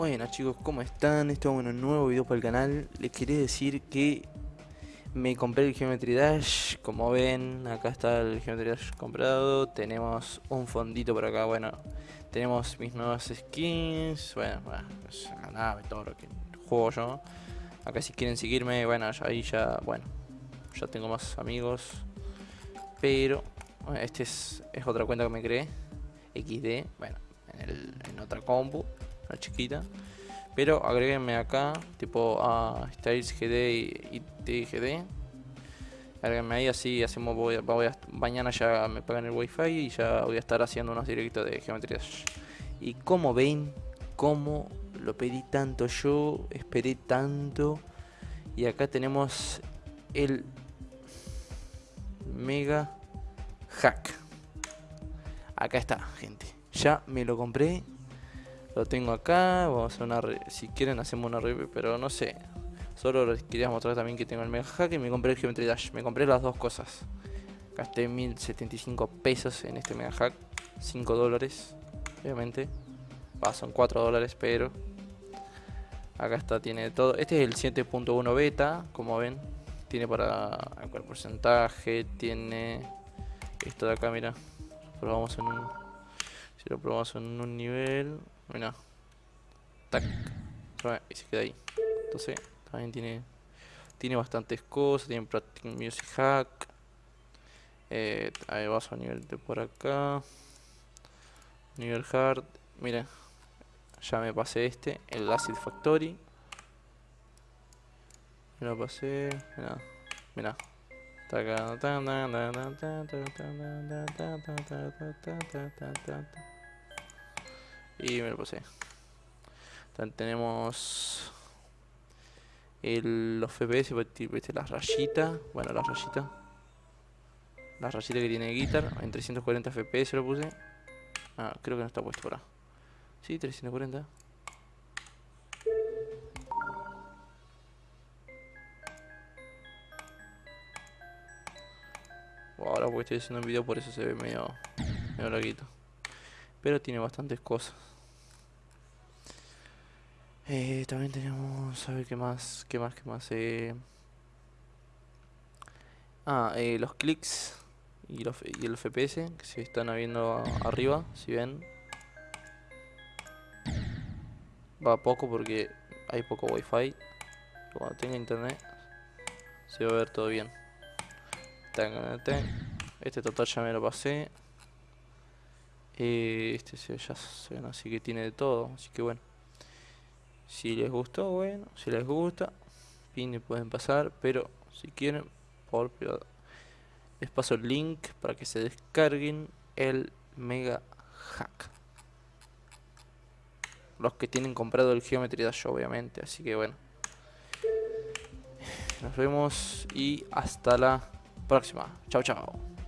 Bueno chicos, ¿cómo están? Esto es un nuevo video para el canal. Les quería decir que me compré el Geometry Dash. Como ven, acá está el Geometry Dash comprado. Tenemos un fondito por acá, bueno Tenemos mis nuevas skins. Bueno, bueno, nave, todo lo que juego yo. Acá si quieren seguirme, bueno, ahí ya, bueno Ya tengo más amigos. Pero, bueno, este es, es otra cuenta que me creé. XD, bueno, en, el, en otra compu chiquita. Pero agréguenme acá, tipo a Styles GD y, TGD. Agréguenme ahí, así hacemos. Voy, mañana ya me pagan el wifi y ya voy a estar haciendo unos directos de geometría. Y como ven, como lo pedí tanto yo, esperé tanto. Y acá tenemos el Mega Hack. Acá está, gente. Ya me lo compré lo tengo acá, vamos a hacer una si quieren hacemos una review, pero no sé. Solo les quería mostrar también que tengo el Mega Hack y me compré el Geometry Dash. Me compré las dos cosas. Gasté 1075 pesos en este Mega Hack. 5 dólares, obviamente. Son 4 dólares, pero... Acá está, tiene todo. Este es el 7.1 beta, como ven. Tiene para el porcentaje, tiene... Esto de acá, mira. Probamos en un... Si lo probamos en un nivel... Mira. Tac. Y se queda ahí. Entonces, también tiene tiene bastantes cosas. Tiene Practice Music Hack. Eh, ahí vas a nivel de por acá. Nivel hard. Mira. Ya me pasé este. El Acid Factory. Me lo pasé. Mira. Mira. Y me lo pasé. También tenemos el, los FPS, ¿viste? las rayitas. Bueno, las rayitas. Las rayitas que tiene Guitar. En 340 FPS lo puse. Ah, creo que no está puesto ahora. Sí, 340. ahora porque estoy haciendo un video por eso se ve medio, medio larguito. Pero tiene bastantes cosas. Eh, también tenemos, a ver qué más, qué más, qué más. Eh. Ah, eh, los clics y, el FPS que se están viendo arriba, si ven. Va poco porque hay poco wifi. Cuando tenga internet se va a ver todo bien. Este total ya me lo pasé. Eh, este ya se ven así que tiene de todo, así que bueno. Si les gustó, bueno, si les gusta, fin pueden pasar, pero si quieren, por les paso el link para que se descarguen el Mega Hack. Los que tienen comprado el Geometry Dash, obviamente, así que bueno. Nos vemos y hasta la próxima. Chao, chao.